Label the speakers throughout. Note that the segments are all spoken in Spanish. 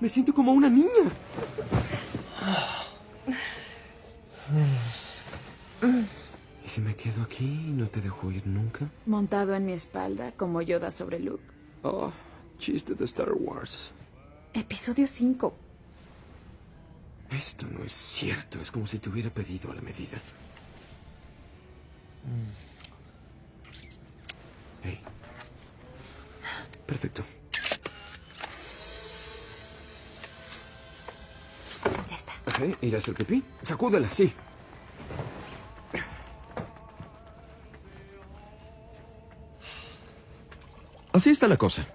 Speaker 1: Me siento como una niña. ¿Y si me quedo aquí y no te dejo ir nunca?
Speaker 2: Montado en mi espalda, como Yoda sobre Luke.
Speaker 1: Oh, chiste de Star Wars.
Speaker 2: Episodio 5.
Speaker 1: Esto no es cierto. Es como si te hubiera pedido a la medida. Hey. Ok, ¿ir a hacer sí. Así está la cosa.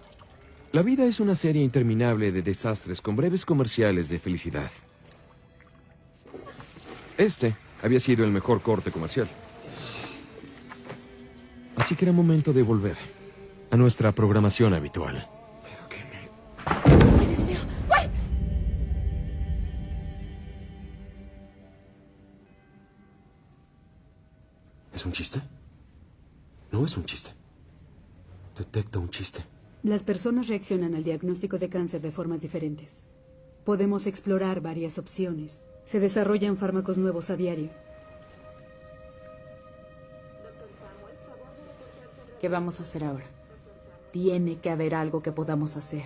Speaker 1: La vida es una serie interminable de desastres con breves comerciales de felicidad. Este había sido el mejor corte comercial. Así que era momento de volver a nuestra programación habitual. ¿Es un chiste? No es un chiste. Detecto un chiste.
Speaker 3: Las personas reaccionan al diagnóstico de cáncer de formas diferentes. Podemos explorar varias opciones. Se desarrollan fármacos nuevos a diario.
Speaker 2: ¿Qué vamos a hacer ahora? Tiene que haber algo que podamos hacer.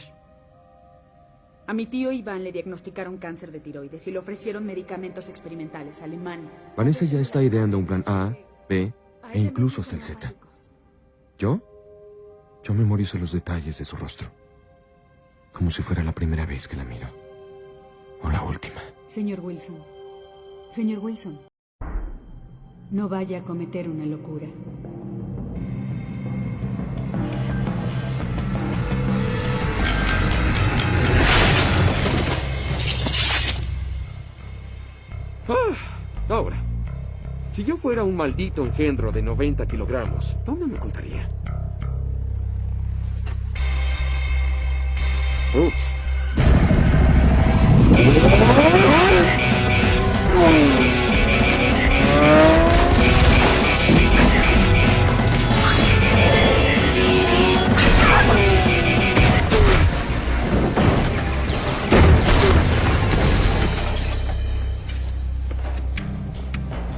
Speaker 2: A mi tío Iván le diagnosticaron cáncer de tiroides y le ofrecieron medicamentos experimentales alemanes.
Speaker 1: Vanessa ya está ideando un plan A, B e incluso hasta el Z. ¿Yo? Yo memorizo los detalles de su rostro. Como si fuera la primera vez que la miro. O la última.
Speaker 3: Señor Wilson. Señor Wilson. No vaya a cometer una locura.
Speaker 1: Ahora, si yo fuera un maldito engendro de 90 kilogramos, ¿dónde me ocultaría? Ups.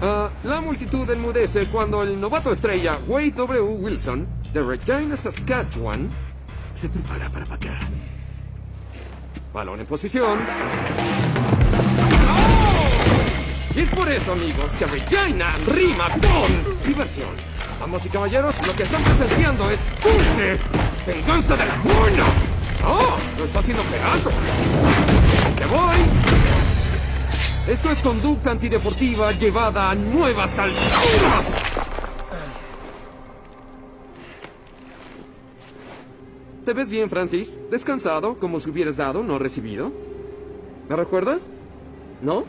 Speaker 1: Ah, la multitud enmudece cuando el novato estrella Wade W. Wilson, de Regina, Saskatchewan, se prepara para patear. Balón en posición. ¡Oh! Es por eso, amigos, que Regina rima con diversión. Vamos y caballeros, lo que están presenciando es dulce venganza de la buena. ¡Oh! Lo está haciendo pedazos. ¡Te voy! Esto es conducta antideportiva llevada a nuevas alturas. ¿Te ves bien, Francis? Descansado, como si hubieras dado, no recibido. ¿Me recuerdas? ¿No?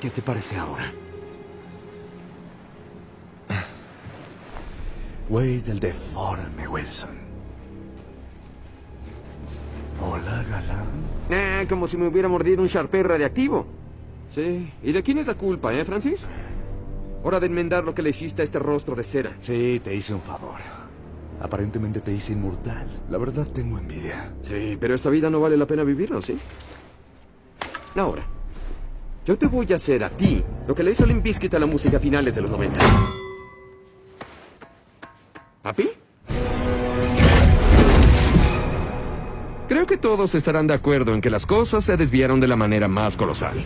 Speaker 1: ¿Qué te parece ahora?
Speaker 4: Wade el deforme, Wilson. Hola, galán.
Speaker 1: Eh, como si me hubiera mordido un Sharpei radiactivo. Sí. ¿Y de quién es la culpa, eh, Francis? Hora de enmendar lo que le hiciste a este rostro de cera.
Speaker 4: Sí, te hice un favor. Aparentemente te hice inmortal. La verdad tengo envidia.
Speaker 1: Sí, pero esta vida no vale la pena vivirlo, ¿sí? Ahora, yo te voy a hacer a ti lo que le hizo Limp Bizkit a la música a finales de los 90. ¿Papi? Creo que todos estarán de acuerdo en que las cosas se desviaron de la manera más colosal.